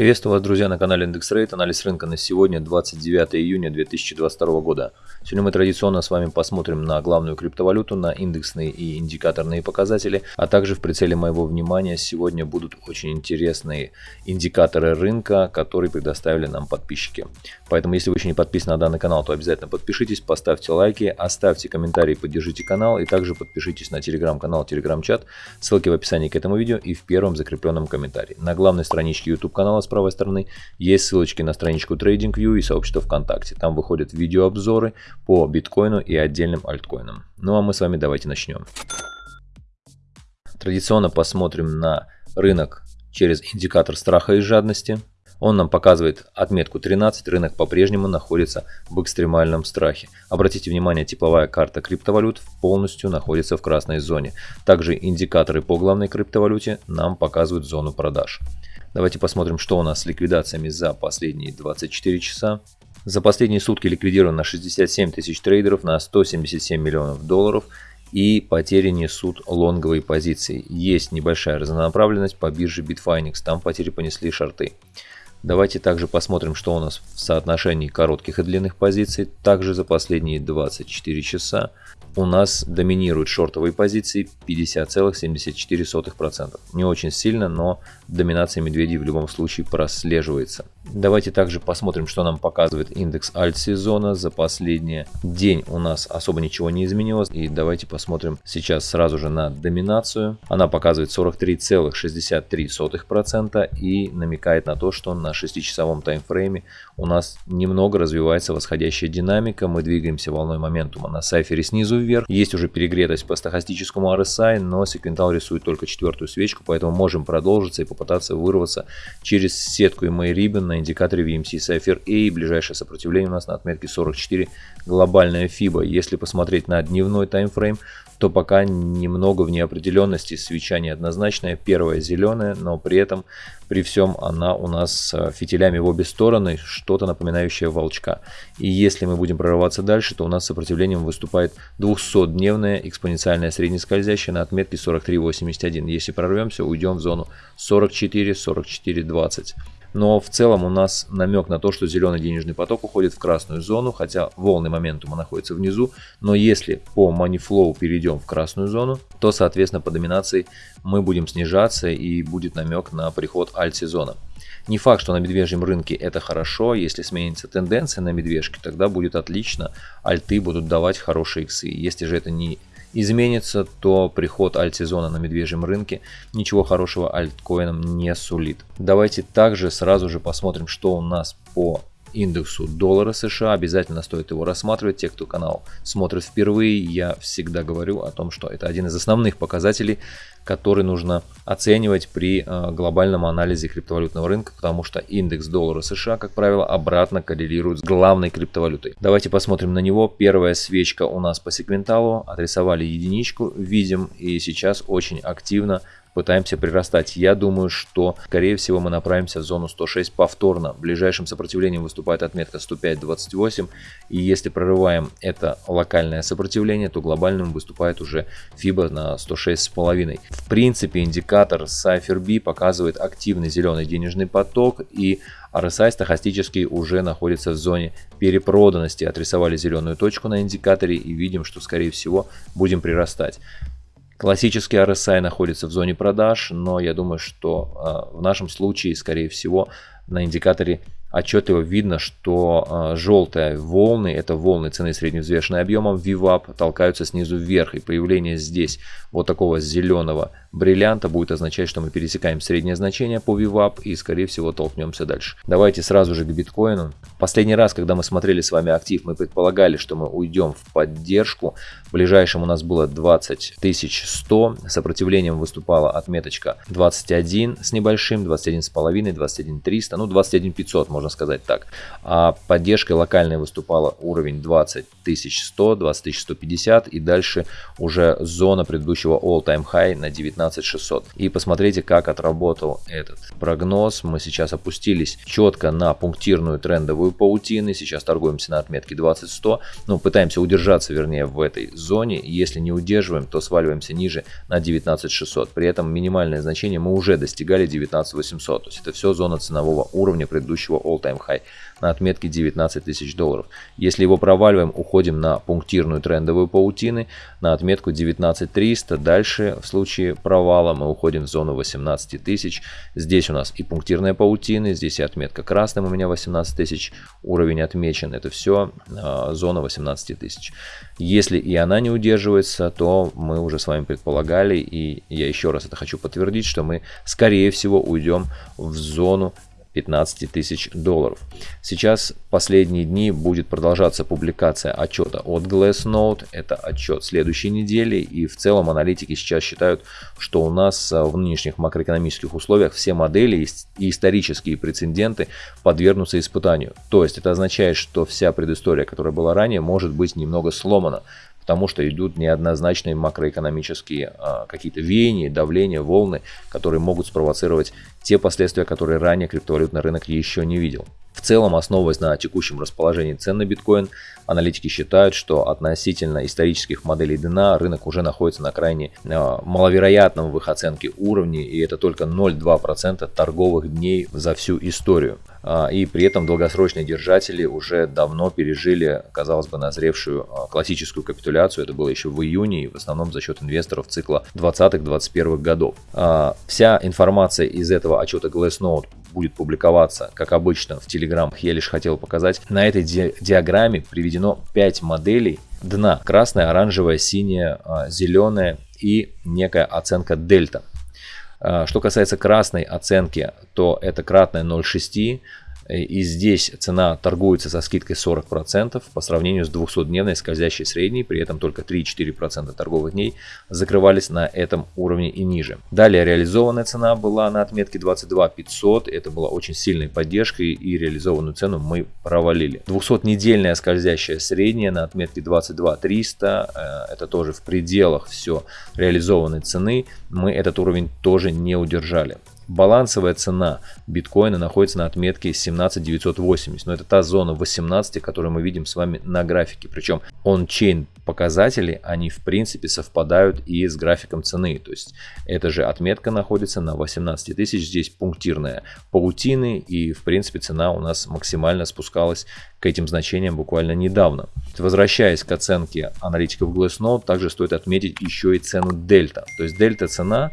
Приветствую вас, друзья, на канале Индекс Рейт. Анализ рынка на сегодня, 29 июня 2022 года. Сегодня мы традиционно с вами посмотрим на главную криптовалюту, на индексные и индикаторные показатели, а также в прицеле моего внимания сегодня будут очень интересные индикаторы рынка, которые предоставили нам подписчики. Поэтому, если вы еще не подписаны на данный канал, то обязательно подпишитесь, поставьте лайки, оставьте комментарии, поддержите канал и также подпишитесь на телеграм-канал, телеграм-чат. Ссылки в описании к этому видео и в первом закрепленном комментарии. На главной страничке YouTube канала правой стороны есть ссылочки на страничку TradingView и сообщество ВКонтакте. Там выходят видеообзоры по биткоину и отдельным альткоинам. Ну а мы с вами давайте начнем. Традиционно посмотрим на рынок через индикатор страха и жадности. Он нам показывает отметку 13, рынок по-прежнему находится в экстремальном страхе. Обратите внимание, тепловая карта криптовалют полностью находится в красной зоне. Также индикаторы по главной криптовалюте нам показывают зону продаж. Давайте посмотрим, что у нас с ликвидациями за последние 24 часа. За последние сутки ликвидировано 67 тысяч трейдеров на 177 миллионов долларов и потери несут лонговые позиции. Есть небольшая разнонаправленность по бирже Bitfinex, там потери понесли шорты. Давайте также посмотрим, что у нас в соотношении коротких и длинных позиций. Также за последние 24 часа у нас доминируют шортовые позиции 50,74%. Не очень сильно, но доминация медведей в любом случае прослеживается. Давайте также посмотрим, что нам показывает индекс альт-сезона. За последний день у нас особо ничего не изменилось. И давайте посмотрим сейчас сразу же на доминацию. Она показывает 43,63% и намекает на то, что на 6-часовом таймфрейме у нас немного развивается восходящая динамика. Мы двигаемся волной моментума на сайфере снизу вверх. Есть уже перегретость по стахастическому RSI, но секвентал рисует только четвертую свечку, поэтому можем продолжиться и попытаться вырваться через сетку EMA Ribbon на индикаторе VMC Cypher A. Ближайшее сопротивление у нас на отметке 44 глобальная FIBA. Если посмотреть на дневной таймфрейм, то пока немного в неопределенности. Свеча неоднозначная, первая зеленая, но при этом, при всем, она у нас с фитилями в обе стороны, что-то напоминающее волчка. И если мы будем прорываться дальше, то у нас сопротивлением выступает 200-дневная экспоненциальная среднескользящая на отметке 43.81. Если прорвемся, уйдем в зону 44-44.20. Но в целом у нас намек на то, что зеленый денежный поток уходит в красную зону, хотя волны моментума находятся внизу. Но если по money перейдем в красную зону, то соответственно по доминации мы будем снижаться и будет намек на приход альт-сезона. Не факт, что на медвежьем рынке это хорошо, если сменится тенденция на медвежке, тогда будет отлично, альты будут давать хорошие иксы. Если же это не изменится, то приход альт-сезона на медвежьем рынке ничего хорошего альткоинам не сулит. Давайте также сразу же посмотрим, что у нас по индексу доллара США. Обязательно стоит его рассматривать. Те, кто канал смотрит впервые, я всегда говорю о том, что это один из основных показателей, который нужно оценивать при э, глобальном анализе криптовалютного рынка, потому что индекс доллара США, как правило, обратно коррелирует с главной криптовалютой. Давайте посмотрим на него. Первая свечка у нас по сегменталу. Отрисовали единичку, видим, и сейчас очень активно пытаемся прирастать. Я думаю, что, скорее всего, мы направимся в зону 106 повторно. Ближайшим сопротивлением выступает отметка 105.28. И если прорываем это локальное сопротивление, то глобальным выступает уже FIBA на 106,5. В принципе, индикатор Cypher показывает активный зеленый денежный поток и RSI стахастически уже находится в зоне перепроданности. Отрисовали зеленую точку на индикаторе и видим, что скорее всего будем прирастать. Классический RSI находится в зоне продаж, но я думаю, что э, в нашем случае, скорее всего, на индикаторе отчетливо видно, что э, желтые волны, это волны цены средневзвешенной объемом VWAP, толкаются снизу вверх. И появление здесь вот такого зеленого бриллианта будет означать, что мы пересекаем среднее значение по VWAP и скорее всего толкнемся дальше. Давайте сразу же к биткоину. Последний раз, когда мы смотрели с вами актив, мы предполагали, что мы уйдем в поддержку. В ближайшем у нас было 20 100, сопротивлением выступала отметочка 21 с небольшим, 21 с половиной, 21 300, ну 21 500 можно сказать так. А поддержкой локальной выступала уровень 20 100, 20 150 и дальше уже зона предыдущего all-time high на 19 19 600. И посмотрите, как отработал этот прогноз. Мы сейчас опустились четко на пунктирную трендовую паутину. Сейчас торгуемся на отметке 20 100. Ну, пытаемся удержаться, вернее, в этой зоне. Если не удерживаем, то сваливаемся ниже на 19 600. При этом минимальное значение мы уже достигали 19 800. То есть это все зона ценового уровня предыдущего all-time high на отметке 19 тысяч долларов. Если его проваливаем, уходим на пунктирную трендовую паутины на отметку 19 300. Дальше в случае провала мы уходим в зону 18 тысяч. Здесь у нас и пунктирная паутины, здесь и отметка красным у меня 18 тысяч, уровень отмечен. Это все э, зона 18 тысяч. Если и она не удерживается, то мы уже с вами предполагали, и я еще раз это хочу подтвердить, что мы скорее всего уйдем в зону 15 тысяч долларов. Сейчас последние дни будет продолжаться публикация отчета от Glassnode. Это отчет следующей недели. И в целом аналитики сейчас считают, что у нас в нынешних макроэкономических условиях все модели и исторические прецеденты подвергнутся испытанию. То есть это означает, что вся предыстория, которая была ранее, может быть немного сломана потому что идут неоднозначные макроэкономические а, какие-то веяния, давления, волны, которые могут спровоцировать те последствия, которые ранее криптовалютный рынок еще не видел. В целом, основываясь на текущем расположении цен на биткоин, аналитики считают, что относительно исторических моделей дна рынок уже находится на крайне э, маловероятном в их оценке уровне, и это только 0,2% торговых дней за всю историю. А, и при этом долгосрочные держатели уже давно пережили, казалось бы, назревшую а, классическую капитуляцию. Это было еще в июне, и в основном за счет инвесторов цикла 20-21 годов. А, вся информация из этого отчета Glassnode будет публиковаться, как обычно, в Telegram. Я лишь хотел показать. На этой ди диаграмме приведено 5 моделей дна. Красная, оранжевая, синяя, зеленая и некая оценка дельта. А, что касается красной оценки, то это кратная 0,6. И здесь цена торгуется со скидкой 40% по сравнению с 200-дневной скользящей средней, при этом только 3-4% торговых дней закрывались на этом уровне и ниже. Далее реализованная цена была на отметке 22 500, это была очень сильной поддержкой и реализованную цену мы провалили. 200-недельная скользящая средняя на отметке 22 300, э, это тоже в пределах все реализованной цены, мы этот уровень тоже не удержали. Балансовая цена биткоина находится на отметке 17980, но это та зона 18, которую мы видим с вами на графике. Причем он-чейн показатели, они в принципе совпадают и с графиком цены. То есть эта же отметка находится на 18 тысяч, здесь пунктирная паутины и в принципе цена у нас максимально спускалась к этим значениям буквально недавно. Возвращаясь к оценке аналитиков Glassnode, также стоит отметить еще и цену дельта. То есть дельта цена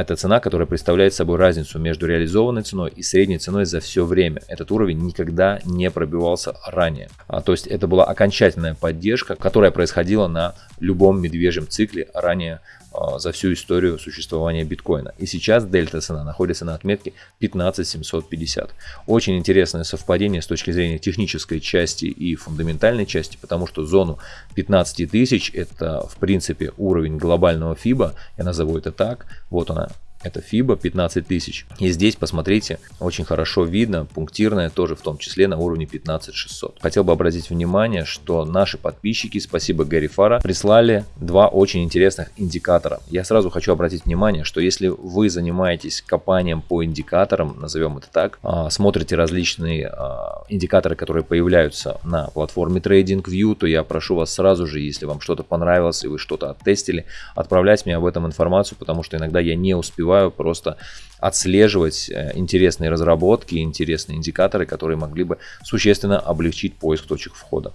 это цена, которая представляет собой разницу между реализованной ценой и средней ценой за все время. Этот уровень никогда не пробивался ранее. А, то есть это была окончательная поддержка, которая происходила на любом медвежьем цикле ранее а, за всю историю существования биткоина. И сейчас дельта цена находится на отметке 15750. Очень интересное совпадение с точки зрения технической части и фундаментальной части, потому что зону 15 тысяч это в принципе уровень глобального FIBA, я назову это так. Вот она это FIBA 15 тысяч. И здесь, посмотрите, очень хорошо видно, пунктирная тоже в том числе на уровне 15600. Хотел бы обратить внимание, что наши подписчики, спасибо Гарри Фара, прислали два очень интересных индикатора. Я сразу хочу обратить внимание, что если вы занимаетесь копанием по индикаторам, назовем это так, а, смотрите различные а, индикаторы, которые появляются на платформе TradingView, то я прошу вас сразу же, если вам что-то понравилось и вы что-то оттестили, отправлять мне об этом информацию, потому что иногда я не успеваю успеваю просто отслеживать э, интересные разработки, интересные индикаторы, которые могли бы существенно облегчить поиск точек входа.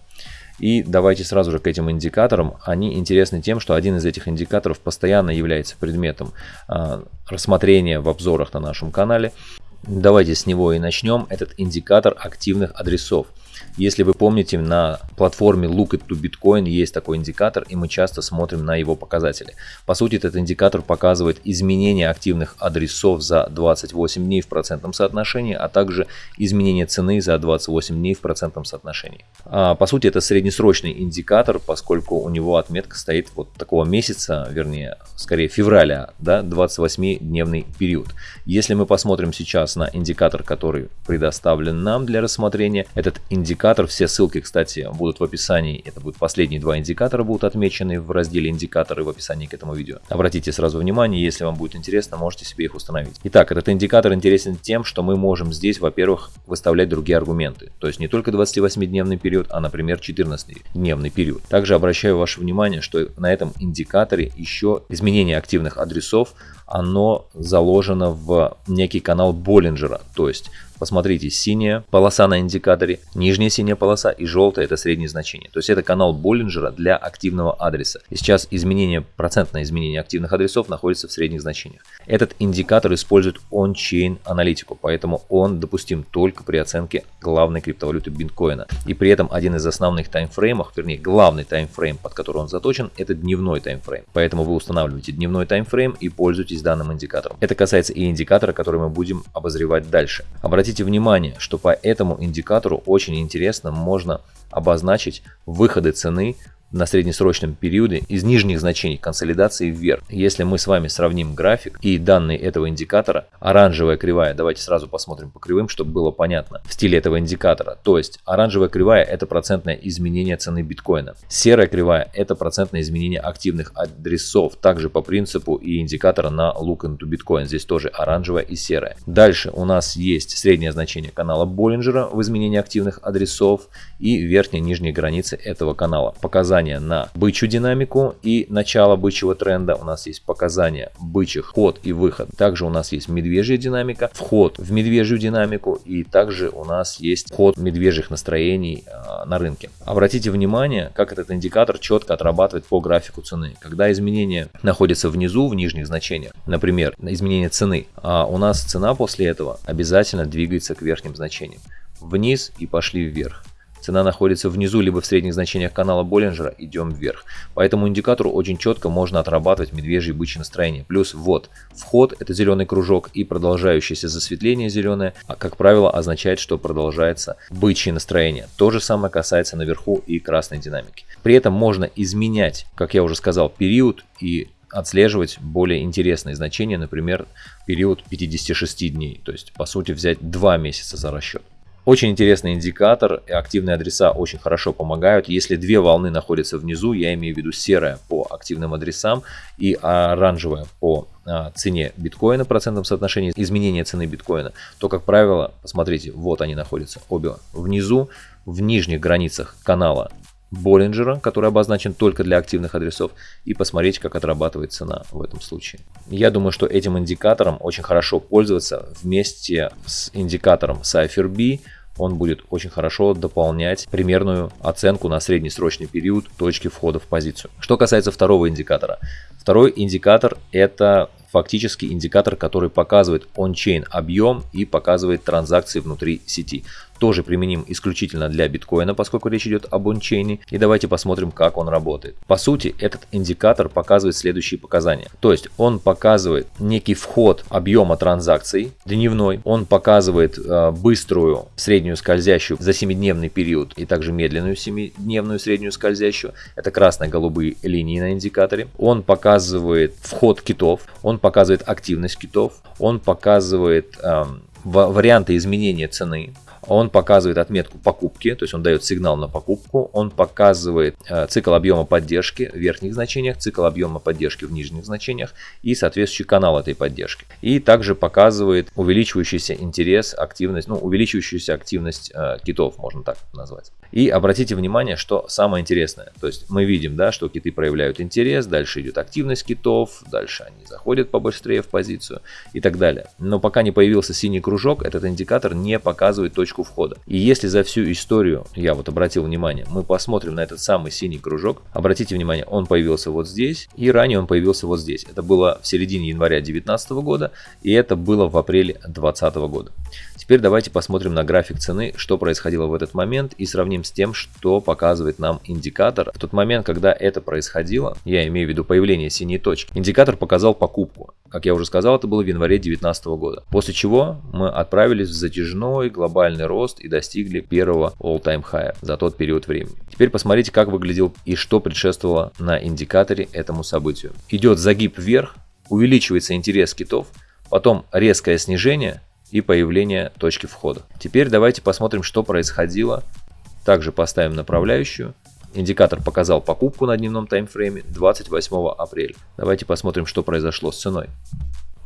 И давайте сразу же к этим индикаторам. Они интересны тем, что один из этих индикаторов постоянно является предметом а, рассмотрения в обзорах на нашем канале. Давайте с него и начнем. Этот индикатор активных адресов. Если вы помните, на платформе Look to Bitcoin есть такой индикатор, и мы часто смотрим на его показатели. По сути, этот индикатор показывает изменение активных адресов за 28 дней в процентном соотношении, а также изменение цены за 28 дней в процентном соотношении. А, по сути, это среднесрочный индикатор, поскольку у него отметка стоит вот такого месяца, вернее, скорее февраля, да, 28-дневный период. Если мы посмотрим сейчас на индикатор, который предоставлен нам для рассмотрения, этот индикатор индикатор. Все ссылки, кстати, будут в описании. Это будут последние два индикатора, будут отмечены в разделе индикаторы в описании к этому видео. Обратите сразу внимание, если вам будет интересно, можете себе их установить. Итак, этот индикатор интересен тем, что мы можем здесь, во-первых, выставлять другие аргументы. То есть не только 28-дневный период, а, например, 14-дневный период. Также обращаю ваше внимание, что на этом индикаторе еще изменение активных адресов оно заложено в некий канал Боллинджера. То есть Посмотрите, синяя полоса на индикаторе, нижняя синяя полоса и желтая это среднее значение. То есть это канал Боллинджера для активного адреса. И сейчас изменение, процентное изменение активных адресов находится в средних значениях. Этот индикатор использует on-chain аналитику, поэтому он допустим только при оценке главной криптовалюты биткоина. И при этом один из основных таймфреймов, вернее главный таймфрейм, под который он заточен, это дневной таймфрейм. Поэтому вы устанавливаете дневной таймфрейм и пользуетесь данным индикатором. Это касается и индикатора, который мы будем обозревать дальше. Обратите Обратите внимание, что по этому индикатору очень интересно можно обозначить выходы цены на среднесрочном периоде из нижних значений консолидации вверх. Если мы с вами сравним график и данные этого индикатора, оранжевая кривая, давайте сразу посмотрим по кривым, чтобы было понятно в стиле этого индикатора. То есть оранжевая кривая это процентное изменение цены биткоина. Серая кривая это процентное изменение активных адресов, также по принципу и индикатора на look into bitcoin. Здесь тоже оранжевая и серая. Дальше у нас есть среднее значение канала Боллинджера в изменении активных адресов и верхняя и нижние границы этого канала. Показания показания на бычью динамику и начало бычьего тренда. У нас есть показания бычьих вход и выход. Также у нас есть медвежья динамика, вход в медвежью динамику и также у нас есть вход медвежьих настроений э, на рынке. Обратите внимание, как этот индикатор четко отрабатывает по графику цены. Когда изменение находится внизу, в нижних значениях, например, изменение цены, а у нас цена после этого обязательно двигается к верхним значениям. Вниз и пошли вверх. Цена находится внизу, либо в средних значениях канала Боллинджера, идем вверх. По этому индикатору очень четко можно отрабатывать медвежье и бычье настроение. Плюс вот, вход это зеленый кружок и продолжающееся засветление зеленое, а как правило означает, что продолжается бычье настроение. То же самое касается наверху и красной динамики. При этом можно изменять, как я уже сказал, период и отслеживать более интересные значения, например, период 56 дней. То есть, по сути, взять 2 месяца за расчет. Очень интересный индикатор, активные адреса очень хорошо помогают. Если две волны находятся внизу, я имею в виду серая по активным адресам и оранжевая по а, цене биткоина, процентном соотношении изменения цены биткоина, то, как правило, посмотрите, вот они находятся обе внизу, в нижних границах канала Боллинджера, который обозначен только для активных адресов, и посмотреть, как отрабатывает цена в этом случае. Я думаю, что этим индикатором очень хорошо пользоваться вместе с индикатором CypherB, он будет очень хорошо дополнять примерную оценку на среднесрочный период точки входа в позицию. Что касается второго индикатора. Второй индикатор это фактически индикатор, который показывает он-чейн объем и показывает транзакции внутри сети тоже применим исключительно для биткоина, поскольку речь идет об ончейне. И давайте посмотрим, как он работает. По сути, этот индикатор показывает следующие показания. То есть он показывает некий вход объема транзакций дневной. Он показывает э, быструю среднюю скользящую за 7-дневный период и также медленную 7-дневную среднюю скользящую. Это красно-голубые линии на индикаторе. Он показывает вход китов. Он показывает активность китов. Он показывает э, варианты изменения цены он показывает отметку покупки, то есть он дает сигнал на покупку, он показывает э, цикл объема поддержки в верхних значениях, цикл объема поддержки в нижних значениях и соответствующий канал этой поддержки. И также показывает увеличивающийся интерес, активность, ну увеличивающуюся активность э, китов, можно так назвать. И обратите внимание, что самое интересное, то есть мы видим, да, что киты проявляют интерес, дальше идет активность китов, дальше они заходят побыстрее в позицию и так далее. Но пока не появился синий кружок, этот индикатор не показывает точку входа. И если за всю историю, я вот обратил внимание, мы посмотрим на этот самый синий кружок, обратите внимание, он появился вот здесь, и ранее он появился вот здесь. Это было в середине января 2019 года, и это было в апреле 2020 года. Теперь давайте посмотрим на график цены, что происходило в этот момент, и сравним с тем, что показывает нам индикатор. В тот момент, когда это происходило, я имею в виду появление синей точки, индикатор показал покупку. Как я уже сказал, это было в январе 2019 года. После чего мы отправились в затяжной глобальный рост и достигли первого all-time high за тот период времени. Теперь посмотрите, как выглядел и что предшествовало на индикаторе этому событию. Идет загиб вверх, увеличивается интерес китов, потом резкое снижение и появление точки входа. Теперь давайте посмотрим, что происходило также поставим направляющую. Индикатор показал покупку на дневном таймфрейме 28 апреля. Давайте посмотрим, что произошло с ценой.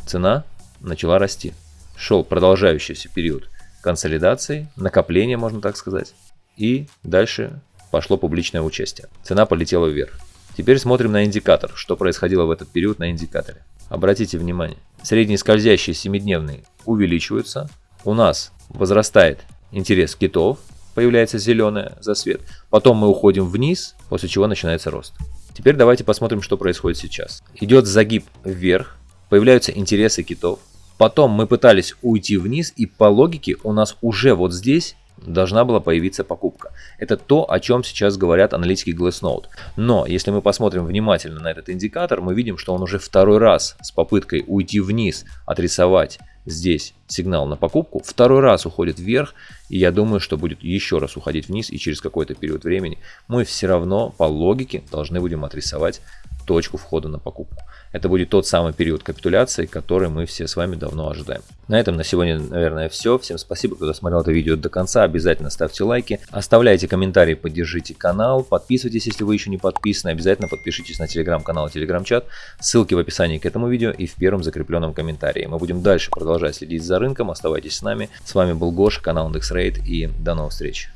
Цена начала расти. Шел продолжающийся период консолидации, накопления, можно так сказать. И дальше пошло публичное участие. Цена полетела вверх. Теперь смотрим на индикатор, что происходило в этот период на индикаторе. Обратите внимание, средние скользящие 7-дневные увеличиваются. У нас возрастает интерес китов, появляется зеленая засвет. Потом мы уходим вниз, после чего начинается рост. Теперь давайте посмотрим, что происходит сейчас. Идет загиб вверх, появляются интересы китов. Потом мы пытались уйти вниз, и по логике у нас уже вот здесь должна была появиться покупка. Это то, о чем сейчас говорят аналитики Glassnode. Но если мы посмотрим внимательно на этот индикатор, мы видим, что он уже второй раз с попыткой уйти вниз, отрисовать здесь сигнал на покупку, второй раз уходит вверх, и я думаю, что будет еще раз уходить вниз, и через какой-то период времени мы все равно по логике должны будем отрисовать точку входа на покупку. Это будет тот самый период капитуляции, который мы все с вами давно ожидаем. На этом на сегодня, наверное, все. Всем спасибо, кто досмотрел это видео до конца. Обязательно ставьте лайки, оставляйте комментарии, поддержите канал, подписывайтесь, если вы еще не подписаны. Обязательно подпишитесь на телеграм-канал и телеграм-чат. Ссылки в описании к этому видео и в первом закрепленном комментарии. Мы будем дальше продолжать следить за рынком. Оставайтесь с нами. С вами был Гоша, канал IndexRate и до новых встреч.